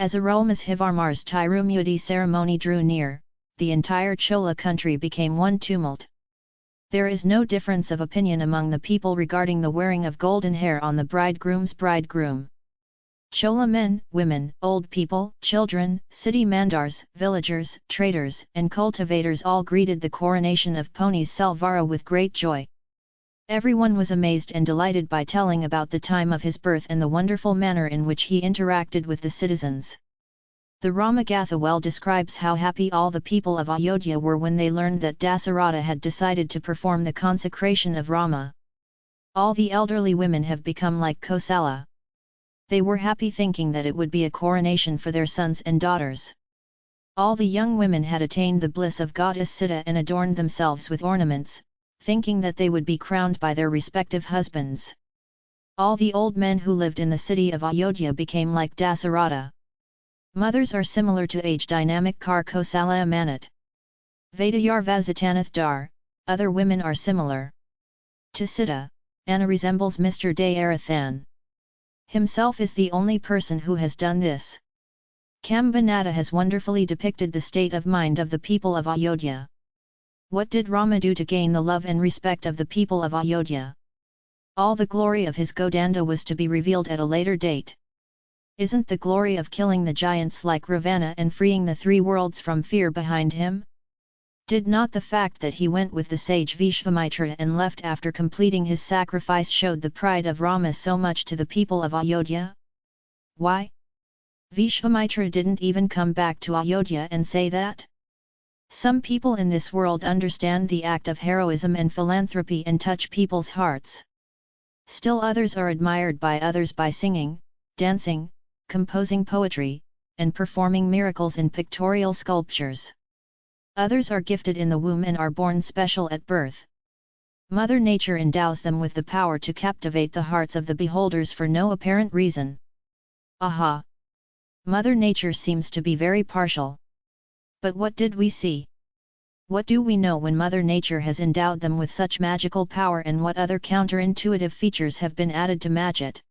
As Arulmozhivarmar's Tirumudi ceremony drew near, the entire Chola country became one tumult. There is no difference of opinion among the people regarding the wearing of golden hair on the bridegroom's bridegroom. Chola men, women, old people, children, city mandars, villagers, traders, and cultivators all greeted the coronation of Ponniyin Selvara with great joy. Everyone was amazed and delighted by telling about the time of his birth and the wonderful manner in which he interacted with the citizens. The Ramagatha well describes how happy all the people of Ayodhya were when they learned that Dasaratha had decided to perform the consecration of Rama. All the elderly women have become like Kosala. They were happy thinking that it would be a coronation for their sons and daughters. All the young women had attained the bliss of goddess Sita and adorned themselves with ornaments, thinking that they would be crowned by their respective husbands. All the old men who lived in the city of Ayodhya became like Dasaratha. Mothers are similar to age dynamic Kar Kosala Manat. Vedayar Dar, other women are similar. To Sita, Anna resembles Mr. Dayarathan. Himself is the only person who has done this. Kambanata has wonderfully depicted the state of mind of the people of Ayodhya. What did Rama do to gain the love and respect of the people of Ayodhya? All the glory of his Godanda was to be revealed at a later date. Isn't the glory of killing the giants like Ravana and freeing the three worlds from fear behind him? Did not the fact that he went with the sage Vishvamitra and left after completing his sacrifice showed the pride of Rama so much to the people of Ayodhya? Why? Vishvamitra didn't even come back to Ayodhya and say that? Some people in this world understand the act of heroism and philanthropy and touch people's hearts. Still others are admired by others by singing, dancing, composing poetry, and performing miracles in pictorial sculptures. Others are gifted in the womb and are born special at birth. Mother Nature endows them with the power to captivate the hearts of the beholders for no apparent reason. Aha! Mother Nature seems to be very partial. But what did we see? What do we know when Mother Nature has endowed them with such magical power and what other counterintuitive features have been added to match it?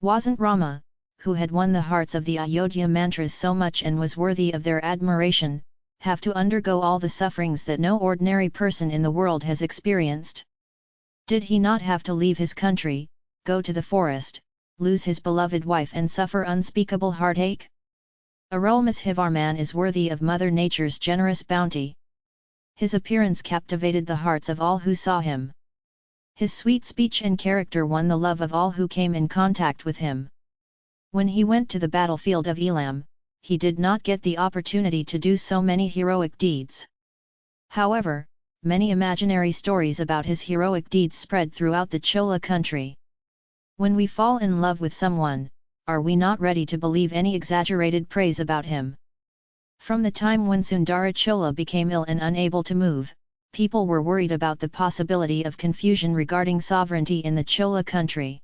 Wasn't Rama, who had won the hearts of the Ayodhya mantras so much and was worthy of their admiration, have to undergo all the sufferings that no ordinary person in the world has experienced? Did he not have to leave his country, go to the forest, lose his beloved wife and suffer unspeakable heartache? Arulmozhivarman is worthy of Mother Nature's generous bounty. His appearance captivated the hearts of all who saw him. His sweet speech and character won the love of all who came in contact with him. When he went to the battlefield of Elam, he did not get the opportunity to do so many heroic deeds. However, many imaginary stories about his heroic deeds spread throughout the Chola country. When we fall in love with someone, are we not ready to believe any exaggerated praise about him? From the time when Sundara Chola became ill and unable to move, people were worried about the possibility of confusion regarding sovereignty in the Chola country.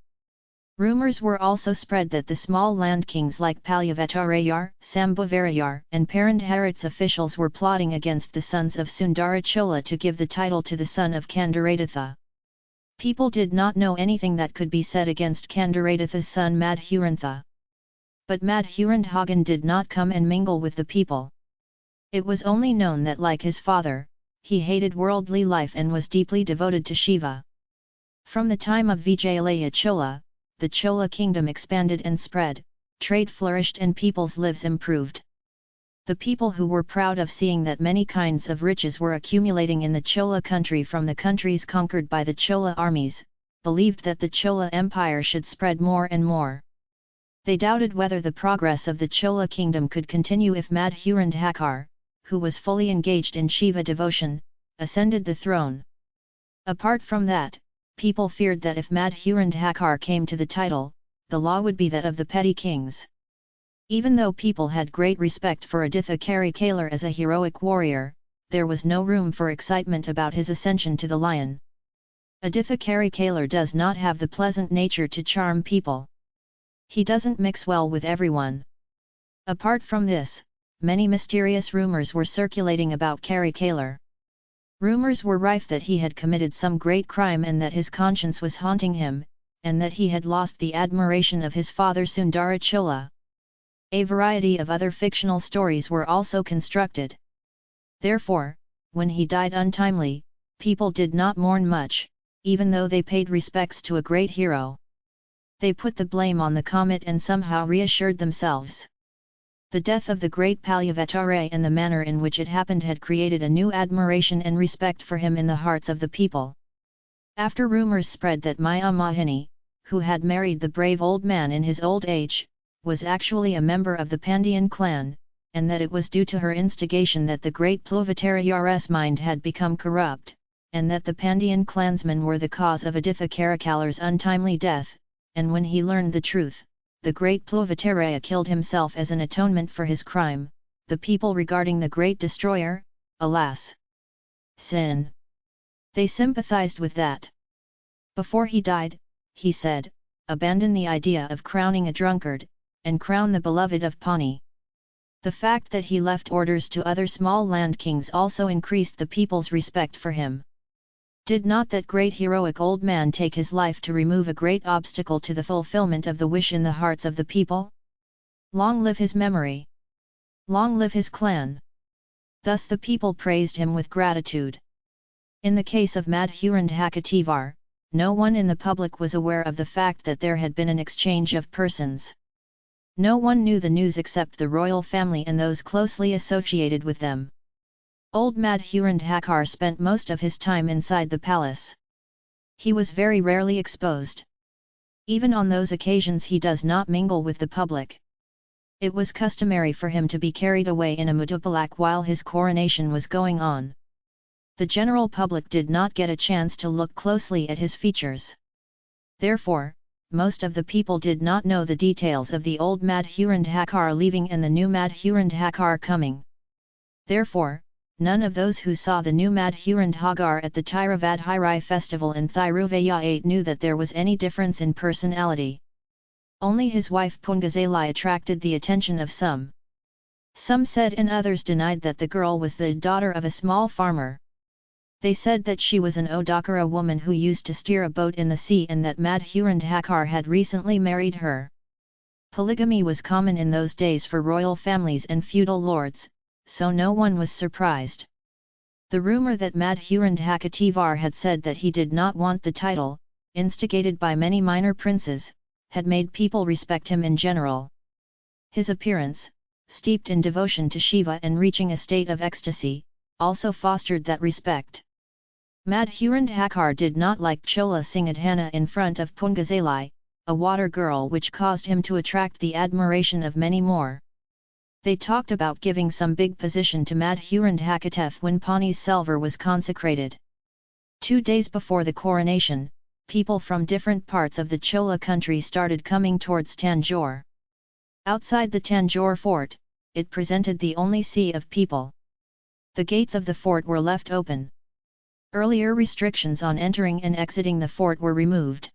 Rumors were also spread that the small land kings like Palyavattarayar, Sambhavarayar and Parandharat's officials were plotting against the sons of Sundara Chola to give the title to the son of Kandaratitha. People did not know anything that could be said against Kandaratitha's son Madhurantha. But Madhuranthagan did not come and mingle with the people. It was only known that like his father, he hated worldly life and was deeply devoted to Shiva. From the time of Vijayalaya Chola, the Chola kingdom expanded and spread, trade flourished and people's lives improved. The people who were proud of seeing that many kinds of riches were accumulating in the Chola country from the countries conquered by the Chola armies, believed that the Chola Empire should spread more and more. They doubted whether the progress of the Chola kingdom could continue if Madhurandhakar, who was fully engaged in Shiva devotion, ascended the throne. Apart from that, people feared that if Madhurandhakar came to the title, the law would be that of the petty kings. Even though people had great respect for Aditha Karikalar as a heroic warrior, there was no room for excitement about his ascension to the lion. Aditha Karikalar does not have the pleasant nature to charm people. He doesn't mix well with everyone. Apart from this, many mysterious rumors were circulating about Karikalar. Rumors were rife that he had committed some great crime and that his conscience was haunting him, and that he had lost the admiration of his father Sundara Chola. A variety of other fictional stories were also constructed. Therefore, when he died untimely, people did not mourn much, even though they paid respects to a great hero. They put the blame on the comet and somehow reassured themselves. The death of the great Palyavatare and the manner in which it happened had created a new admiration and respect for him in the hearts of the people. After rumours spread that Maya Mahini, who had married the brave old man in his old age, was actually a member of the Pandyan clan, and that it was due to her instigation that the great Pluvataraya's mind had become corrupt, and that the Pandyan clansmen were the cause of Aditha Karikalar's untimely death, and when he learned the truth, the great Pluvataraya killed himself as an atonement for his crime, the people regarding the great destroyer, alas! Sin. They sympathized with that. Before he died, he said, abandon the idea of crowning a drunkard, and crown the beloved of Pani. The fact that he left orders to other small land kings also increased the people's respect for him. Did not that great heroic old man take his life to remove a great obstacle to the fulfillment of the wish in the hearts of the people? Long live his memory! Long live his clan! Thus the people praised him with gratitude. In the case of Madhurand Hakativar, no one in the public was aware of the fact that there had been an exchange of persons. No one knew the news except the royal family and those closely associated with them. Old Madhurandhakar spent most of his time inside the palace. He was very rarely exposed. Even on those occasions he does not mingle with the public. It was customary for him to be carried away in a mudupalak while his coronation was going on. The general public did not get a chance to look closely at his features. Therefore, most of the people did not know the details of the old Madhurandhakar leaving and the new Madhurandhakar coming. Therefore, none of those who saw the new Madhurandhagar at the Tiravadhirai festival in Thiruvayayat knew that there was any difference in personality. Only his wife Pungazalai attracted the attention of some. Some said and others denied that the girl was the daughter of a small farmer. They said that she was an Odakara woman who used to steer a boat in the sea and that Madhurandhakar had recently married her. Polygamy was common in those days for royal families and feudal lords, so no one was surprised. The rumour that Madhurandhakativar had said that he did not want the title, instigated by many minor princes, had made people respect him in general. His appearance, steeped in devotion to Shiva and reaching a state of ecstasy, also fostered that respect. Madhurandhakar did not like Chola Singadhana in front of Pungazalai, a water girl which caused him to attract the admiration of many more. They talked about giving some big position to Madhurandhakatef when Pani's Selvar was consecrated. Two days before the coronation, people from different parts of the Chola country started coming towards Tanjore. Outside the Tanjore fort, it presented the only sea of people. The gates of the fort were left open. Earlier restrictions on entering and exiting the fort were removed.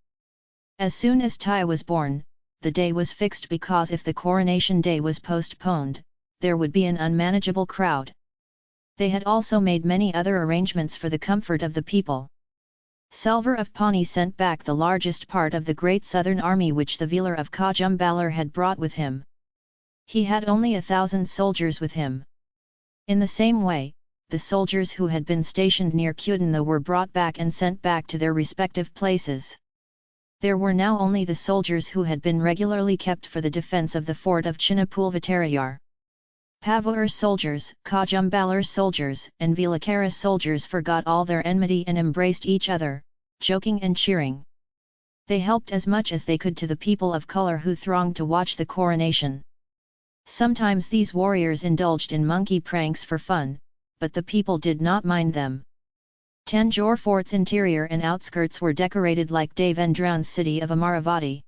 As soon as Tai was born, the day was fixed because if the coronation day was postponed, there would be an unmanageable crowd. They had also made many other arrangements for the comfort of the people. Selvar of Pani sent back the largest part of the great southern army which the Velar of Kajumbalar had brought with him. He had only a thousand soldiers with him. In the same way, the soldiers who had been stationed near Kudantha were brought back and sent back to their respective places. There were now only the soldiers who had been regularly kept for the defence of the fort of Chinnapulvatarayar. Pavur soldiers, Kajumbalar soldiers and Vilakara soldiers forgot all their enmity and embraced each other, joking and cheering. They helped as much as they could to the people of color who thronged to watch the coronation. Sometimes these warriors indulged in monkey pranks for fun, but the people did not mind them. Tanjore fort's interior and outskirts were decorated like Devendran's city of Amaravati.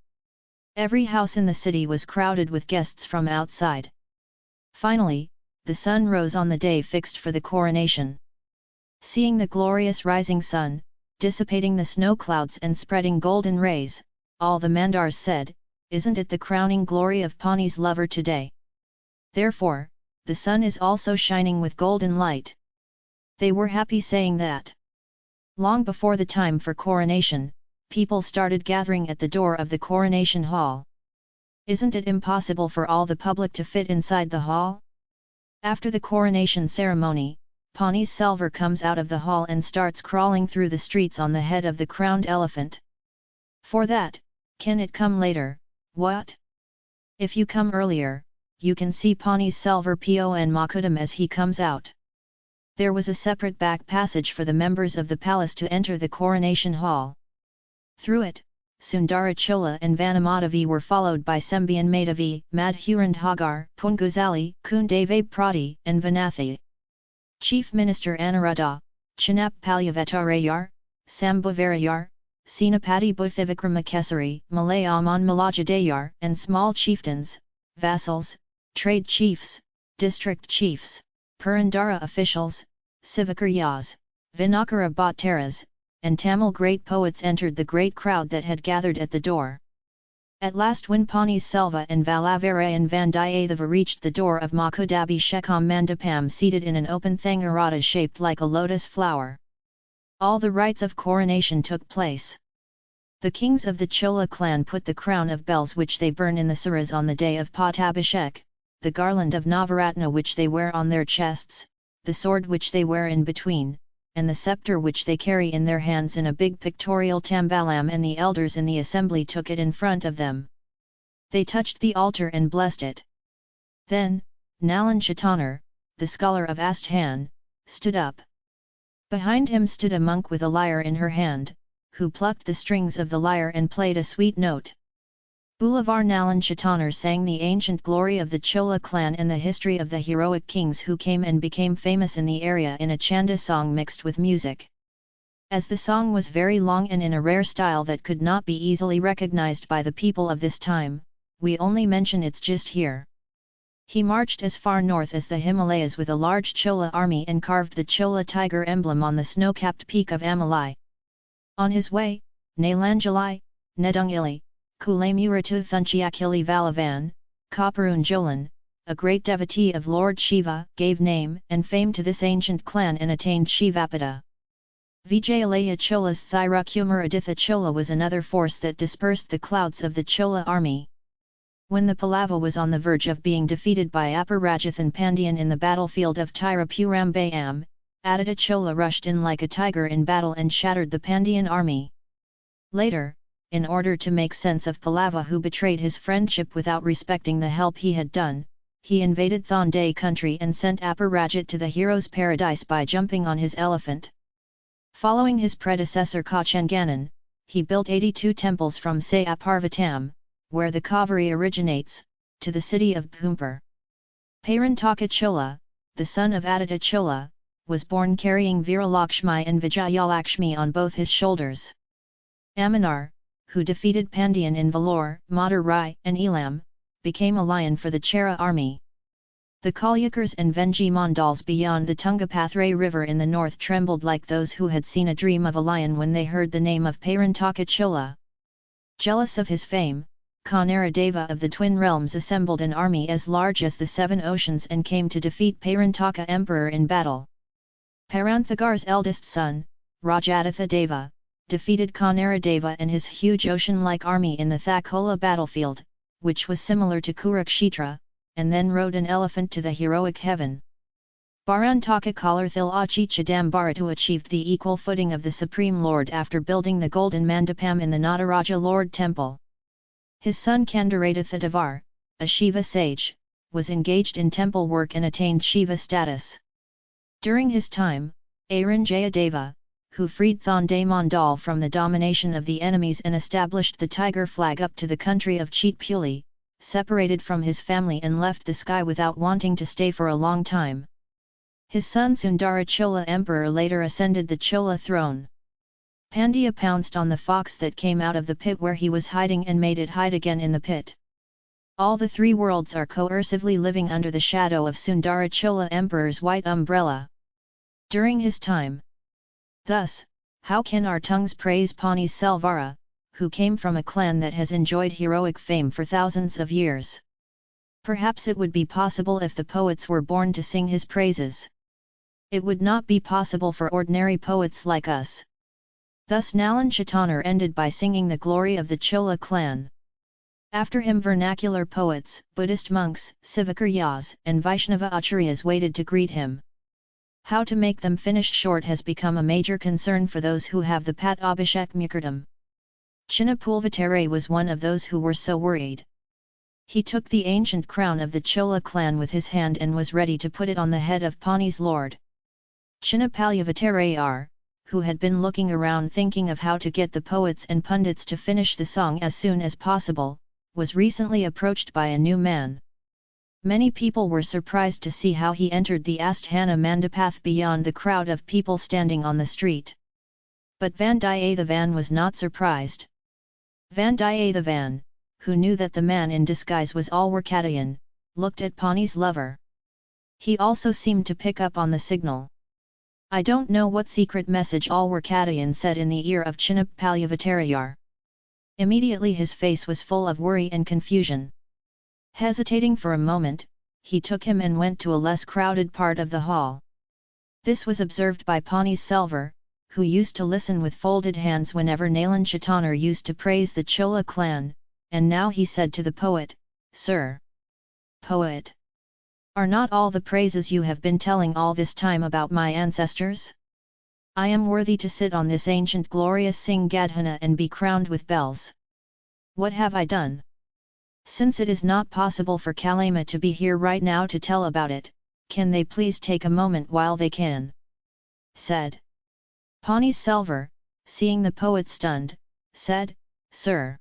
Every house in the city was crowded with guests from outside. Finally, the sun rose on the day fixed for the coronation. Seeing the glorious rising sun, dissipating the snow clouds and spreading golden rays, all the Mandars said, Isn't it the crowning glory of Pani's lover today? Therefore, the sun is also shining with golden light. They were happy saying that. Long before the time for coronation, people started gathering at the door of the coronation hall. Isn't it impossible for all the public to fit inside the hall? After the coronation ceremony, Pani Selvar comes out of the hall and starts crawling through the streets on the head of the crowned elephant. For that, can it come later, what? If you come earlier, you can see Pani Selvar Pon Makudam as he comes out. There was a separate back passage for the members of the palace to enter the coronation hall. Through it, Sundara Chola and Vanamadavi were followed by Sembian Madhavi, Madhurand Hagar, Punguzali, Kundave Prati, and Vanathi. Chief Minister Anuradha, Chinap Palyavetarayar, Sambhavarayar, Senapati Buddhavikramakesari, Malayaman Malajadayar, and small chieftains, vassals, trade chiefs, district chiefs, Purandara officials, Sivakaryas, Vinakara Bhattaras, and Tamil great poets entered the great crowd that had gathered at the door. At last when Pani Selva and Valavarayan Vandiyadeva reached the door of Makudabi Shekam Mandapam seated in an open Thangarata shaped like a lotus flower. All the rites of coronation took place. The kings of the Chola clan put the crown of bells which they burn in the saras on the day of Patabhishek, the garland of Navaratna which they wear on their chests, the sword which they wear in between, and the scepter which they carry in their hands in a big pictorial tambalam and the elders in the assembly took it in front of them. They touched the altar and blessed it. Then, Nalan Chatanar, the scholar of Asthan, stood up. Behind him stood a monk with a lyre in her hand, who plucked the strings of the lyre and played a sweet note. Boulevard Nalan Chatanar sang the ancient glory of the Chola clan and the history of the heroic kings who came and became famous in the area in a chanda song mixed with music. As the song was very long and in a rare style that could not be easily recognized by the people of this time, we only mention its gist here. He marched as far north as the Himalayas with a large Chola army and carved the Chola tiger emblem on the snow-capped peak of Amalai. On his way, Nalanjalai, Nedungili, Kulamuratu Thunchiakili Valavan, Kaparun Jolan, a great devotee of Lord Shiva, gave name and fame to this ancient clan and attained Shivapada. Vijayalaya Chola's Thirukumaraditha Chola was another force that dispersed the clouds of the Chola army. When the Pallava was on the verge of being defeated by Aparajithan Pandian in the battlefield of Tirupurambayam, Aditya Chola rushed in like a tiger in battle and shattered the Pandyan army. Later, in order to make sense of Pallava who betrayed his friendship without respecting the help he had done, he invaded Thonday country and sent Aparajit to the hero's paradise by jumping on his elephant. Following his predecessor Kachanganan, he built 82 temples from Sayaparvatam, where the Kaveri originates, to the city of Bhumpur. Parantaka Chola, the son of Aditya Chola, was born carrying Viralakshmi and Vijayalakshmi on both his shoulders. Amanar, who defeated Pandyan in Vellore, Madurai and Elam, became a lion for the Chera army. The Kalyakars and Venji Mandals beyond the Tungapathray river in the north trembled like those who had seen a dream of a lion when they heard the name of Parantaka Chola. Jealous of his fame, Deva of the Twin Realms assembled an army as large as the seven oceans and came to defeat Parantaka Emperor in battle. Paranthagar's eldest son, Rajaditha Deva, defeated Deva and his huge ocean-like army in the Thakola battlefield, which was similar to Kurukshetra, and then rode an elephant to the heroic heaven. Barantaka Kalarthil Chidambaratu achieved the equal footing of the Supreme Lord after building the golden mandapam in the Nataraja Lord Temple. His son Kandaratitha Devar, a Shiva sage, was engaged in temple work and attained Shiva status. During his time, Aran Jayadeva, who freed Thonday Mandal from the domination of the enemies and established the tiger flag up to the country of Cheetpuli, separated from his family and left the sky without wanting to stay for a long time. His son Sundara Chola Emperor later ascended the Chola throne. Pandya pounced on the fox that came out of the pit where he was hiding and made it hide again in the pit. All the three worlds are coercively living under the shadow of Sundara Chola Emperor's white umbrella. During his time, Thus, how can our tongues praise Pani Selvara, who came from a clan that has enjoyed heroic fame for thousands of years? Perhaps it would be possible if the poets were born to sing his praises. It would not be possible for ordinary poets like us. Thus Nalan Chatanar ended by singing the glory of the Chola clan. After him vernacular poets, Buddhist monks, Sivakaryas, and Vaishnava acharyas waited to greet him. How to make them finish short has become a major concern for those who have the Pat Abhishek Mukurdam. Chinnapulvatare was one of those who were so worried. He took the ancient crown of the Chola clan with his hand and was ready to put it on the head of Pani's lord. Chinnapalyavatare who had been looking around thinking of how to get the poets and pundits to finish the song as soon as possible, was recently approached by a new man. Many people were surprised to see how he entered the Asthana Mandapath beyond the crowd of people standing on the street. But Vandiyathevan was not surprised. Vandiyathevan, who knew that the man in disguise was Alwarkadayan, looked at Pani's lover. He also seemed to pick up on the signal. I don't know what secret message Alwarkadayan said in the ear of Chinnap Palyavattarayar. Immediately his face was full of worry and confusion. Hesitating for a moment, he took him and went to a less crowded part of the hall. This was observed by Pani's Selvar, who used to listen with folded hands whenever Nalan Chitanar used to praise the Chola clan, and now he said to the poet, Sir! Poet! Are not all the praises you have been telling all this time about my ancestors? I am worthy to sit on this ancient glorious Singh Gadhana and be crowned with bells. What have I done? Since it is not possible for Kalema to be here right now to tell about it, can they please take a moment while they can? Said. Pani Selvar, seeing the poet stunned, said, Sir!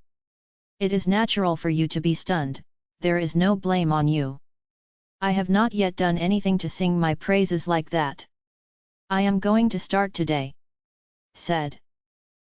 It is natural for you to be stunned, there is no blame on you. I have not yet done anything to sing my praises like that. I am going to start today. Said.